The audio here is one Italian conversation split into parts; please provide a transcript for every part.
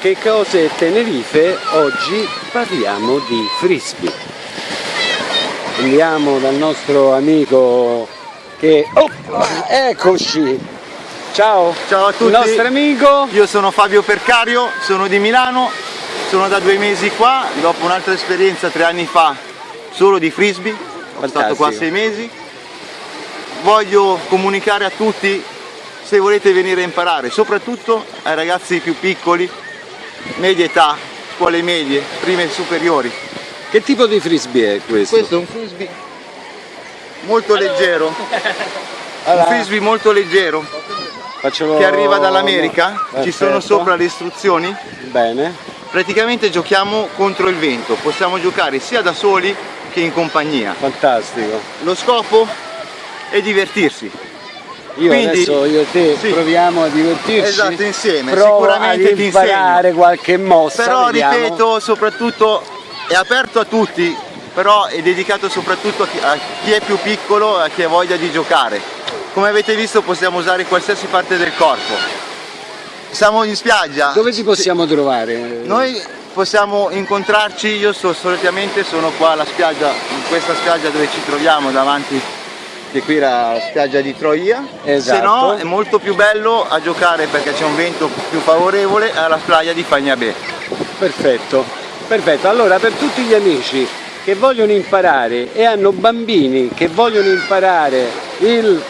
Che cose Tenerife, oggi parliamo di frisbee. Andiamo dal nostro amico che... Oh, eccoci! Ciao! Ciao a tutti! Il nostro amico! Io sono Fabio Percario, sono di Milano, sono da due mesi qua, dopo un'altra esperienza tre anni fa solo di frisbee, ho Fantastico. stato qua sei mesi. Voglio comunicare a tutti se volete venire a imparare, soprattutto ai ragazzi più piccoli, media età, scuole medie, prime superiori. Che tipo di frisbee è questo? Questo è un frisbee molto leggero, Allora, un frisbee molto leggero facciamo- che arriva dall'America, ci sono sopra le istruzioni, Bene, praticamente giochiamo contro il vento, possiamo giocare sia da soli che in compagnia. fantastico. Lo scopo è divertirsi. Io Quindi- adesso io e te sì. proviamo a divertirci. Esatto, insieme, Provo sicuramente ad imparare qualche mossa. Però vediamo. ripeto, soprattutto è aperto a tutti, però è dedicato soprattutto a chi, a chi è più piccolo e a chi ha voglia di giocare. Come avete visto possiamo usare qualsiasi parte del corpo. Siamo in spiaggia. Dove ci possiamo trovare? Noi possiamo incontrarci, io so, solitamente sono qua alla spiaggia, in questa spiaggia dove ci troviamo davanti, che qui era la spiaggia di Troia. Esatto. Se no è molto più bello a giocare perché c'è un vento più favorevole alla spiaggia di Fagnabè. Perfetto, perfetto. Allora per tutti gli amici che vogliono imparare e hanno bambini che vogliono imparare il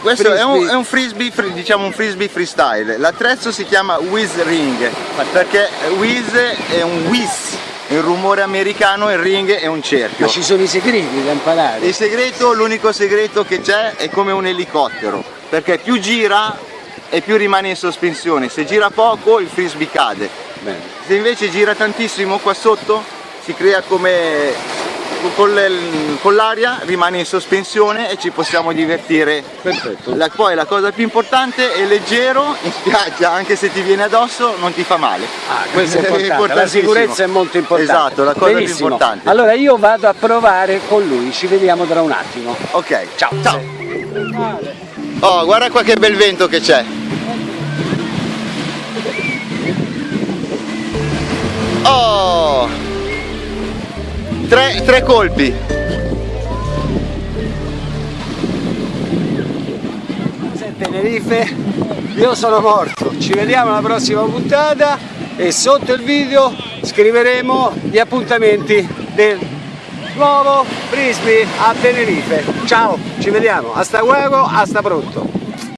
Questo è un, Frisbee. è un frisbee, fri- diciamo un frisbee freestyle. L'attrezzo si chiama Whiz Ring perché Whiz è un whiz, un rumore americano e il ring è un cerchio. ma ci sono i segreti da imparare. Il segreto, l'unico segreto che c'è è come un elicottero, perché più gira e più rimane in sospensione, se gira poco il frisbee cade, Bene. se invece gira tantissimo qua sotto si crea come con le- con l'aria, rimane in sospensione e ci possiamo divertire. Perfetto. La- poi la cosa più importante è leggero in spiaggia, anche se ti viene addosso non ti fa male. Ah, questo è importante, la sicurezza è molto importante. Esatto, la cosa Benissimo. più importante. Allora io vado a provare con lui, ci vediamo tra un attimo. Ok, Ciao. ciao. Oh, guarda qua che bel vento che c'è. Oh! Tre, tre colpi. Tenerife, io sono morto. Ci vediamo alla prossima puntata e sotto il video scriveremo gli appuntamenti del nuovo frisbee a Tenerife. Ciao, ci vediamo. Hasta luego, hasta pronto.